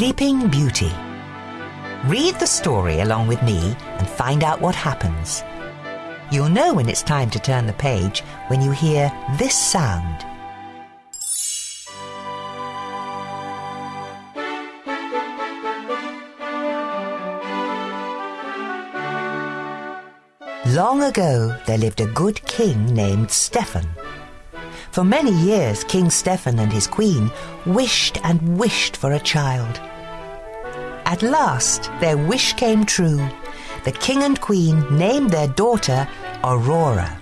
Sleeping Beauty. Read the story along with me and find out what happens. You'll know when it's time to turn the page when you hear this sound. Long ago, there lived a good king named Stefan. For many years, King Stefan and his queen wished and wished for a child. At last, their wish came true. The king and queen named their daughter Aurora.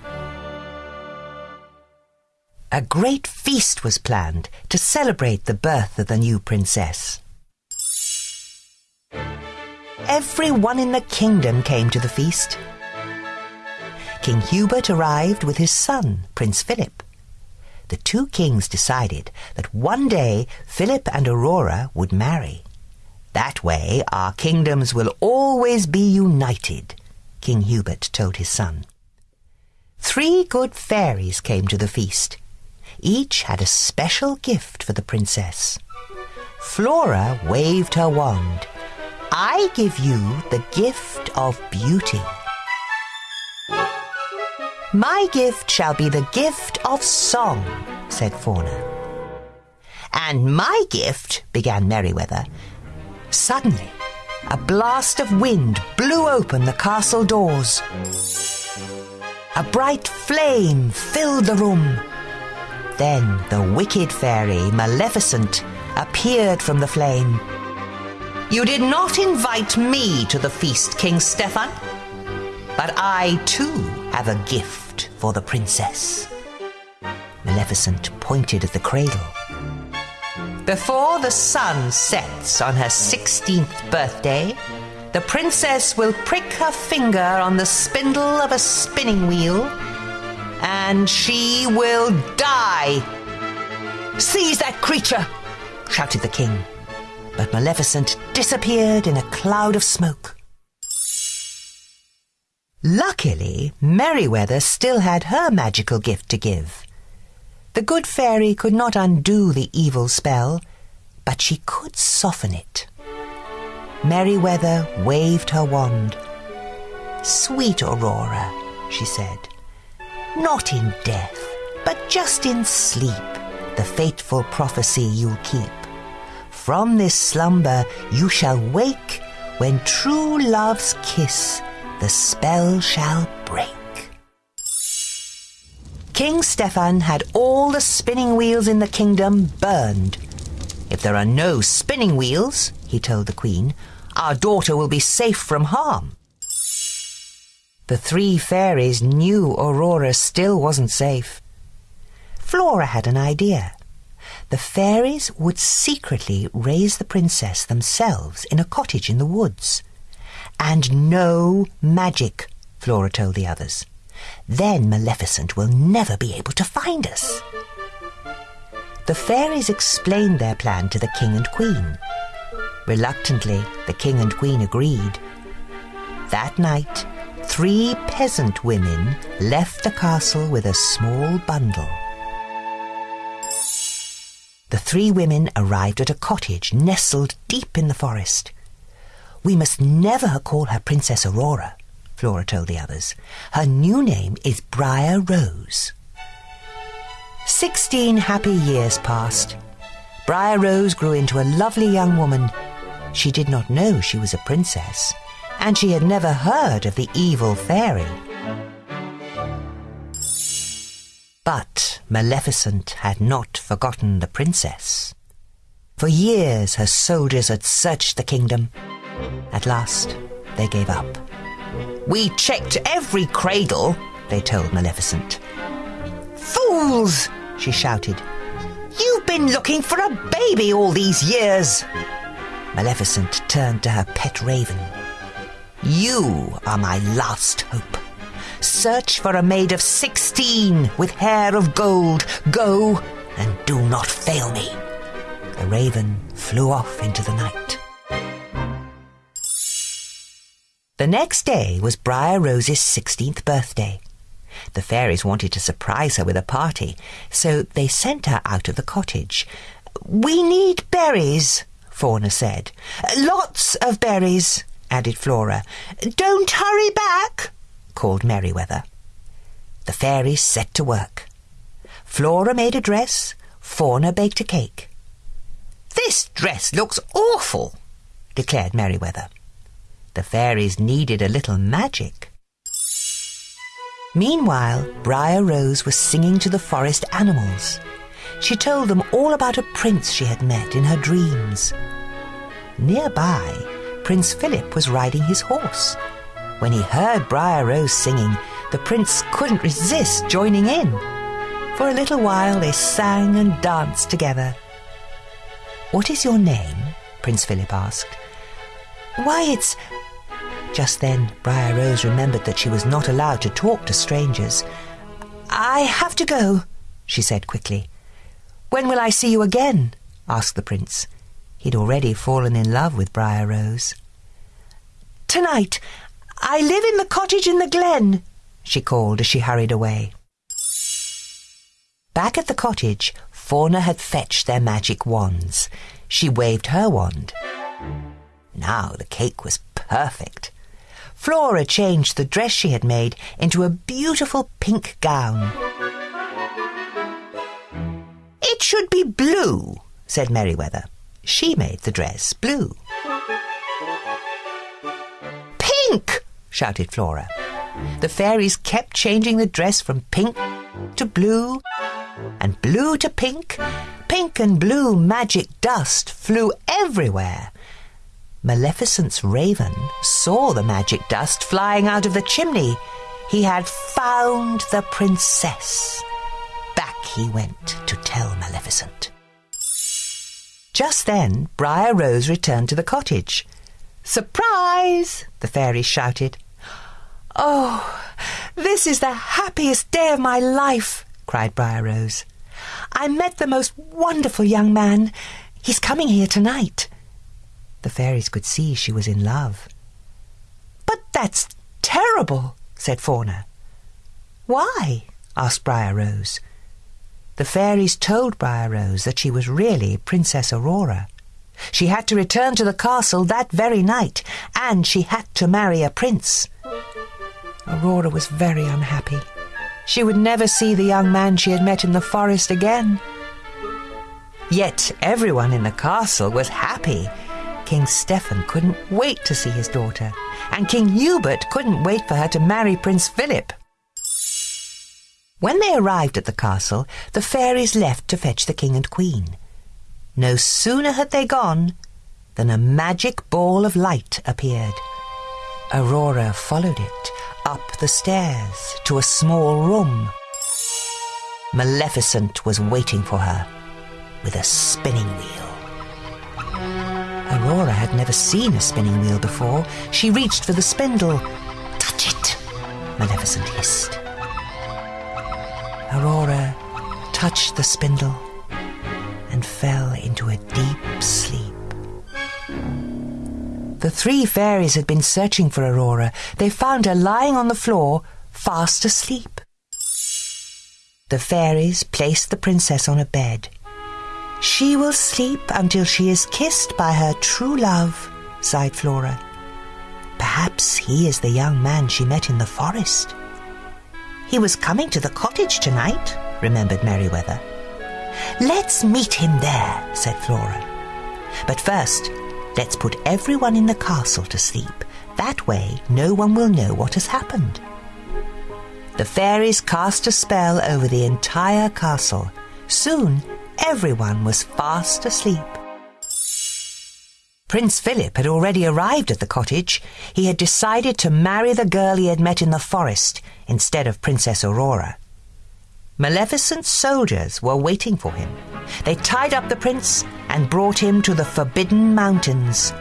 A great feast was planned to celebrate the birth of the new princess. Everyone in the kingdom came to the feast. King Hubert arrived with his son, Prince Philip. The two kings decided that one day Philip and Aurora would marry. That way our kingdoms will always be united, King Hubert told his son. Three good fairies came to the feast. Each had a special gift for the princess. Flora waved her wand. I give you the gift of beauty. My gift shall be the gift of song, said Fauna. And my gift, began Merryweather. Suddenly, a blast of wind blew open the castle doors. A bright flame filled the room. Then the wicked fairy, Maleficent, appeared from the flame. You did not invite me to the feast, King Stefan, but I too have a gift for the princess. Maleficent pointed at the cradle. Before the sun sets on her 16th birthday, the princess will prick her finger on the spindle of a spinning wheel and she will die. Seize that creature! shouted the king. But Maleficent disappeared in a cloud of smoke. Luckily, Merryweather still had her magical gift to give. The good fairy could not undo the evil spell, but she could soften it. Merryweather waved her wand. Sweet Aurora, she said, not in death, but just in sleep, the fateful prophecy you'll keep. From this slumber you shall wake when true love's kiss the spell shall break. King Stefan had all the spinning wheels in the kingdom burned. If there are no spinning wheels, he told the queen, our daughter will be safe from harm. The three fairies knew Aurora still wasn't safe. Flora had an idea. The fairies would secretly raise the princess themselves in a cottage in the woods. And no magic, Flora told the others. Then Maleficent will never be able to find us. The fairies explained their plan to the king and queen. Reluctantly, the king and queen agreed. That night, three peasant women left the castle with a small bundle. The three women arrived at a cottage nestled deep in the forest. We must never call her Princess Aurora, Flora told the others. Her new name is Briar Rose. Sixteen happy years passed. Briar Rose grew into a lovely young woman. She did not know she was a princess, and she had never heard of the evil fairy. But Maleficent had not forgotten the princess. For years her soldiers had searched the kingdom. At last, they gave up. We checked every cradle, they told Maleficent. Fools! she shouted. You've been looking for a baby all these years. Maleficent turned to her pet raven. You are my last hope. Search for a maid of sixteen with hair of gold. Go and do not fail me. The raven flew off into the night. The next day was Briar Rose's sixteenth birthday. The fairies wanted to surprise her with a party, so they sent her out of the cottage. We need berries, Fauna said. Lots of berries, added Flora. Don't hurry back, called Merryweather. The fairies set to work. Flora made a dress, Fauna baked a cake. This dress looks awful, declared Merryweather. The fairies needed a little magic. Meanwhile, Briar Rose was singing to the forest animals. She told them all about a prince she had met in her dreams. Nearby, Prince Philip was riding his horse. When he heard Briar Rose singing, the prince couldn't resist joining in. For a little while they sang and danced together. What is your name? Prince Philip asked. Why, it's... Just then, Briar Rose remembered that she was not allowed to talk to strangers. I have to go, she said quickly. When will I see you again? asked the prince. He'd already fallen in love with Briar Rose. Tonight. I live in the cottage in the glen, she called as she hurried away. Back at the cottage, Fauna had fetched their magic wands. She waved her wand. Now the cake was perfect. Flora changed the dress she had made into a beautiful pink gown. It should be blue, said Merryweather. She made the dress blue. Pink! shouted Flora. The fairies kept changing the dress from pink to blue, and blue to pink. Pink and blue magic dust flew everywhere. Maleficent's raven saw the magic dust flying out of the chimney. He had found the princess. Back he went to tell Maleficent. Just then, Briar Rose returned to the cottage. Surprise! the fairies shouted. Oh, this is the happiest day of my life, cried Briar Rose. I met the most wonderful young man. He's coming here tonight. The fairies could see she was in love. But that's terrible, said Fauna. Why? asked Briar Rose. The fairies told Briar Rose that she was really Princess Aurora. She had to return to the castle that very night, and she had to marry a prince. Aurora was very unhappy. She would never see the young man she had met in the forest again. Yet everyone in the castle was happy. King Stefan couldn't wait to see his daughter, and King Hubert couldn't wait for her to marry Prince Philip. When they arrived at the castle, the fairies left to fetch the king and queen. No sooner had they gone than a magic ball of light appeared. Aurora followed it up the stairs to a small room. Maleficent was waiting for her with a spinning wheel. Aurora had never seen a spinning wheel before. She reached for the spindle. Touch it, Maleficent hissed. Aurora touched the spindle and fell into a deep sleep. The three fairies had been searching for Aurora. They found her lying on the floor, fast asleep. The fairies placed the princess on a bed. She will sleep until she is kissed by her true love, sighed Flora. Perhaps he is the young man she met in the forest. He was coming to the cottage tonight, remembered Merryweather. Let's meet him there, said Flora. But first, let's put everyone in the castle to sleep. That way, no one will know what has happened. The fairies cast a spell over the entire castle. Soon, everyone was fast asleep. Prince Philip had already arrived at the cottage. He had decided to marry the girl he had met in the forest instead of Princess Aurora. Maleficent's soldiers were waiting for him. They tied up the prince and brought him to the Forbidden Mountains.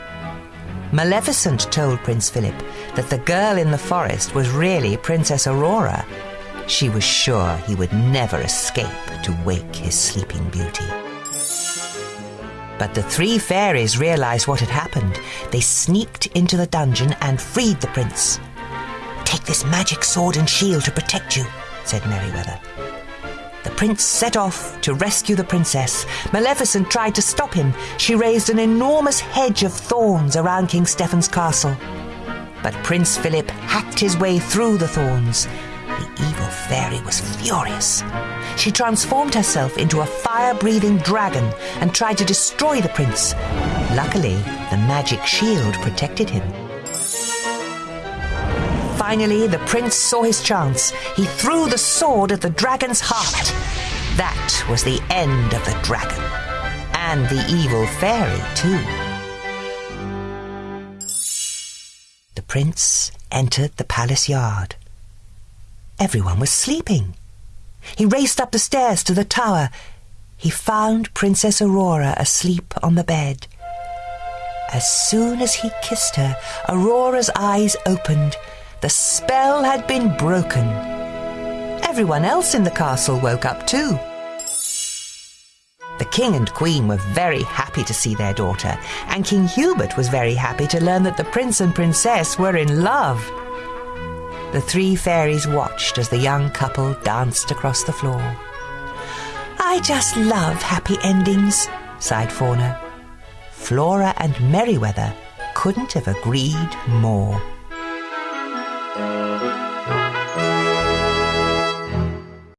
Maleficent told Prince Philip that the girl in the forest was really Princess Aurora. She was sure he would never escape to wake his sleeping beauty. But the three fairies realized what had happened. They sneaked into the dungeon and freed the prince. Take this magic sword and shield to protect you, said Merryweather. The prince set off to rescue the princess. Maleficent tried to stop him. She raised an enormous hedge of thorns around King Stefan's castle. But Prince Philip hacked his way through the thorns. The evil fairy was furious. She transformed herself into a fire breathing dragon and tried to destroy the prince. Luckily, the magic shield protected him. Finally, the prince saw his chance. He threw the sword at the dragon's heart. That was the end of the dragon. And the evil fairy, too. The prince entered the palace yard. Everyone was sleeping. He raced up the stairs to the tower. He found Princess Aurora asleep on the bed. As soon as he kissed her, Aurora's eyes opened. The spell had been broken. Everyone else in the castle woke up too. The king and queen were very happy to see their daughter, and King Hubert was very happy to learn that the prince and princess were in love. The three fairies watched as the young couple danced across the floor. I just love happy endings, sighed Fauna. Flora and Merryweather couldn't have agreed more.